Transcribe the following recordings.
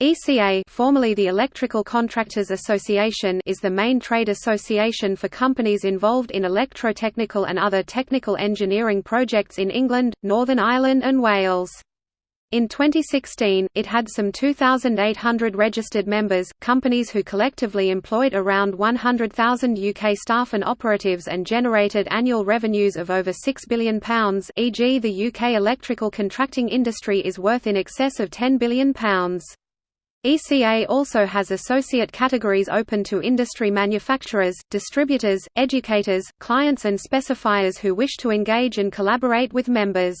ECA formerly the Electrical Contractors Association is the main trade association for companies involved in electrotechnical and other technical engineering projects in England, Northern Ireland and Wales. In 2016, it had some 2,800 registered members, companies who collectively employed around 100,000 UK staff and operatives and generated annual revenues of over £6 billion e.g. the UK electrical contracting industry is worth in excess of £10 billion. ECA also has associate categories open to industry manufacturers, distributors, educators, clients and specifiers who wish to engage and collaborate with members.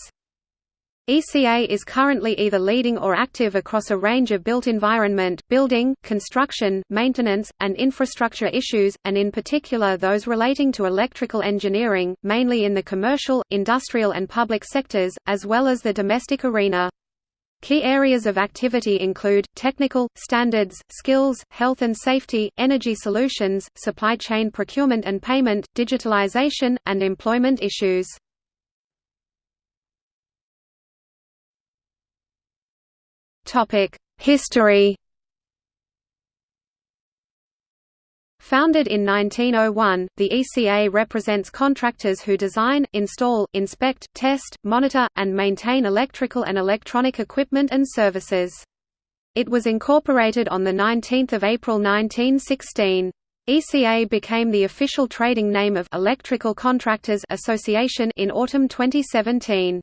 ECA is currently either leading or active across a range of built environment, building, construction, maintenance, and infrastructure issues, and in particular those relating to electrical engineering, mainly in the commercial, industrial and public sectors, as well as the domestic arena. Key areas of activity include, technical, standards, skills, health and safety, energy solutions, supply chain procurement and payment, digitalization, and employment issues. History Founded in 1901, the ECA represents contractors who design, install, inspect, test, monitor, and maintain electrical and electronic equipment and services. It was incorporated on 19 April 1916. ECA became the official trading name of Electrical Contractors Association in autumn 2017.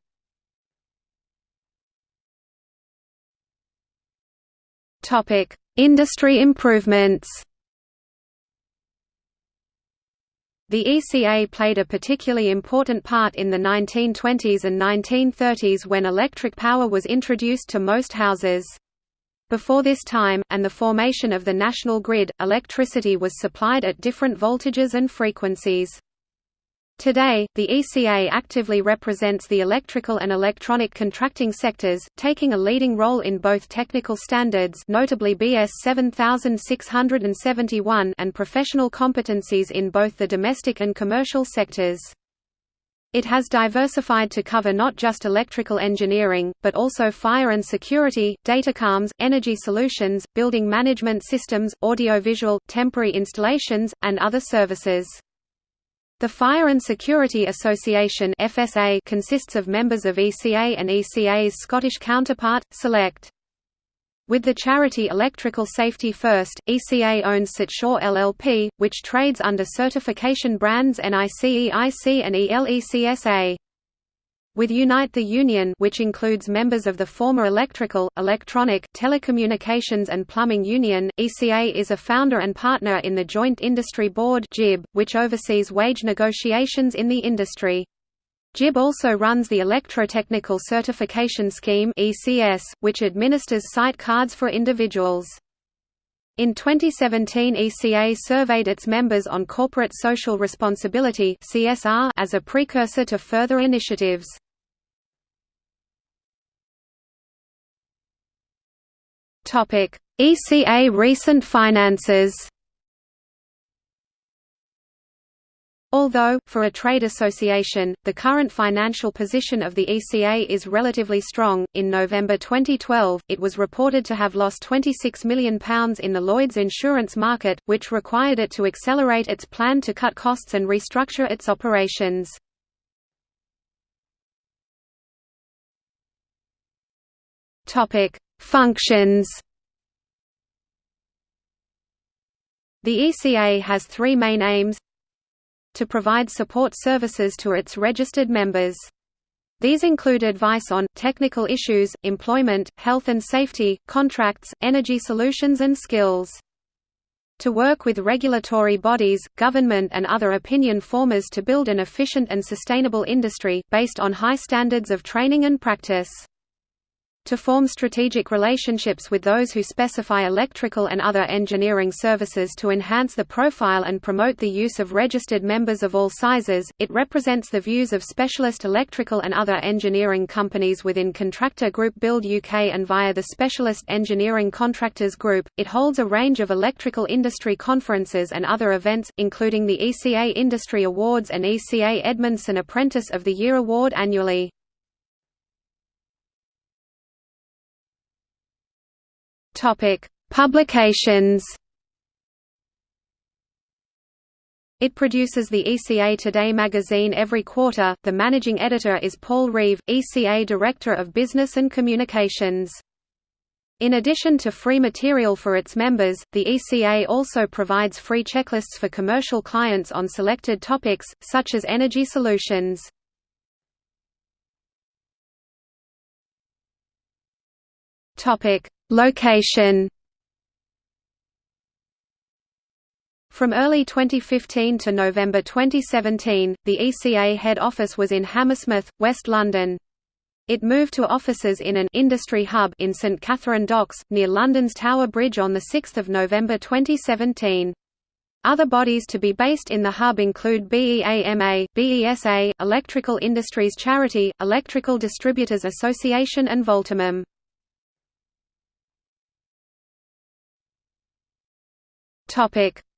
Topic: Industry improvements. The ECA played a particularly important part in the 1920s and 1930s when electric power was introduced to most houses. Before this time, and the formation of the national grid, electricity was supplied at different voltages and frequencies. Today, the ECA actively represents the electrical and electronic contracting sectors, taking a leading role in both technical standards notably BS 7671 and professional competencies in both the domestic and commercial sectors. It has diversified to cover not just electrical engineering, but also fire and security, datacomms, energy solutions, building management systems, audiovisual, temporary installations, and other services. The Fire and Security Association FSA consists of members of ECA and ECA's Scottish counterpart, Select. With the charity Electrical Safety First, ECA owns Certsure LLP, which trades under certification brands NICEIC and ELECSA. With Unite the Union which includes members of the former Electrical, Electronic, Telecommunications and Plumbing Union, ECA is a founder and partner in the Joint Industry Board (JIB) which oversees wage negotiations in the industry. JIB also runs the Electrotechnical Certification Scheme which administers site cards for individuals. In 2017 ECA surveyed its members on corporate social responsibility as a precursor to further initiatives. ECA recent finances? Although, for a trade association, the current financial position of the ECA is relatively strong, in November 2012, it was reported to have lost £26 million in the Lloyd's insurance market, which required it to accelerate its plan to cut costs and restructure its operations. Functions The ECA has three main aims to provide support services to its registered members. These include advice on, technical issues, employment, health and safety, contracts, energy solutions and skills. To work with regulatory bodies, government and other opinion formers to build an efficient and sustainable industry, based on high standards of training and practice to form strategic relationships with those who specify electrical and other engineering services to enhance the profile and promote the use of registered members of all sizes. It represents the views of specialist electrical and other engineering companies within Contractor Group Build UK and via the Specialist Engineering Contractors Group. It holds a range of electrical industry conferences and other events, including the ECA Industry Awards and ECA Edmundson Apprentice of the Year Award annually. Topic: Publications. It produces the ECA Today magazine every quarter. The managing editor is Paul Reeve, ECA Director of Business and Communications. In addition to free material for its members, the ECA also provides free checklists for commercial clients on selected topics, such as energy solutions. Location From early 2015 to November 2017, the ECA head office was in Hammersmith, West London. It moved to offices in an industry hub in St Katharine Docks, near London's Tower Bridge on 6 November 2017. Other bodies to be based in the hub include BEAMA, BESA, Electrical Industries Charity, Electrical Distributors Association and Voltimum.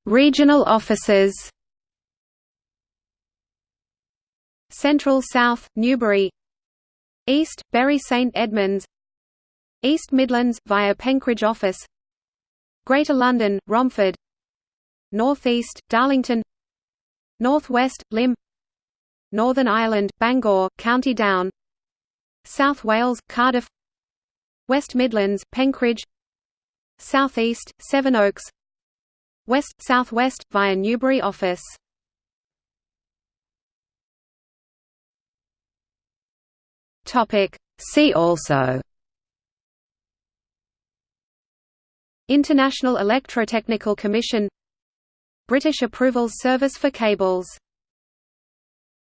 Regional offices Central South, Newbury East, Bury St Edmunds East Midlands, via Penkridge Office Greater London, Romford North East, Darlington North West, Lymm Northern Ireland, Bangor, County Down South Wales, Cardiff West Midlands, Penkridge South East, Sevenoaks West, Southwest, via Newbury Office. See also. International Electrotechnical Commission. British Approvals Service for Cables